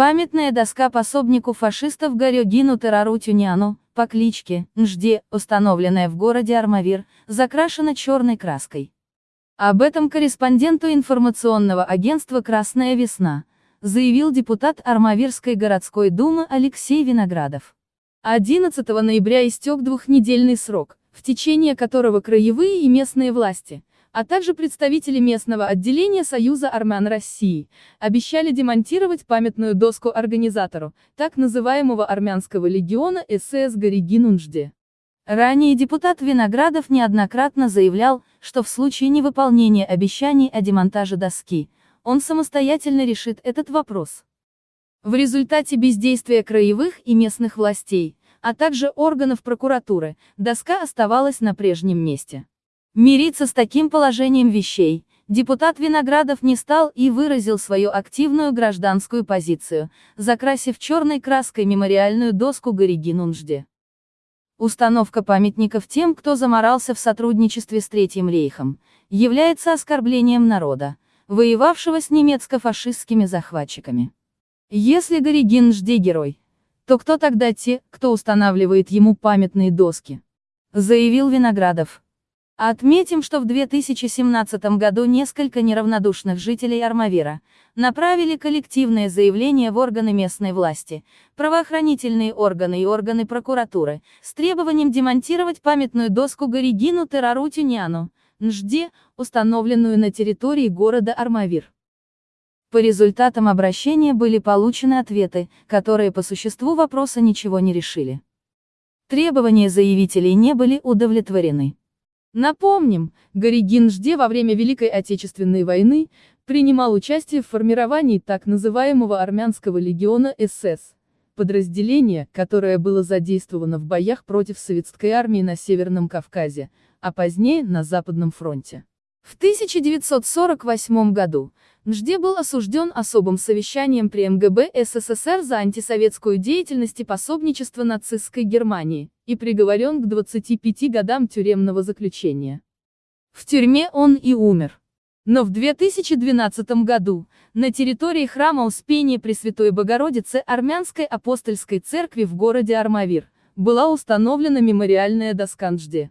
Памятная доска пособнику фашистов Горюгину Терару Тюняну, по кличке Нжде, установленная в городе Армавир, закрашена черной краской. Об этом корреспонденту информационного агентства «Красная весна» заявил депутат Армавирской городской думы Алексей Виноградов. 11 ноября истек двухнедельный срок, в течение которого краевые и местные власти, а также представители местного отделения Союза армян России, обещали демонтировать памятную доску организатору, так называемого армянского легиона СС Горигинунжде. Ранее депутат Виноградов неоднократно заявлял, что в случае невыполнения обещаний о демонтаже доски, он самостоятельно решит этот вопрос. В результате бездействия краевых и местных властей, а также органов прокуратуры, доска оставалась на прежнем месте. Мириться с таким положением вещей, депутат Виноградов не стал и выразил свою активную гражданскую позицию, закрасив черной краской мемориальную доску Горигинунжде. Установка памятников тем, кто заморался в сотрудничестве с Третьим рейхом, является оскорблением народа, воевавшего с немецко-фашистскими захватчиками. Если Горигинжде герой, то кто тогда те, кто устанавливает ему памятные доски? Заявил Виноградов. Отметим, что в 2017 году несколько неравнодушных жителей Армавира направили коллективное заявление в органы местной власти, правоохранительные органы и органы прокуратуры, с требованием демонтировать памятную доску Горигину Терару Тюняну, Нжде, установленную на территории города Армавир. По результатам обращения были получены ответы, которые по существу вопроса ничего не решили. Требования заявителей не были удовлетворены. Напомним, Горигин Жде во время Великой Отечественной войны принимал участие в формировании так называемого армянского легиона СС, подразделение, которое было задействовано в боях против советской армии на Северном Кавказе, а позднее на Западном фронте. В 1948 году Нжде был осужден особым совещанием при МГБ СССР за антисоветскую деятельность и пособничество нацистской Германии, и приговорен к 25 годам тюремного заключения. В тюрьме он и умер. Но в 2012 году, на территории храма Успения Пресвятой Богородицы Армянской апостольской церкви в городе Армавир, была установлена мемориальная доска Нжде.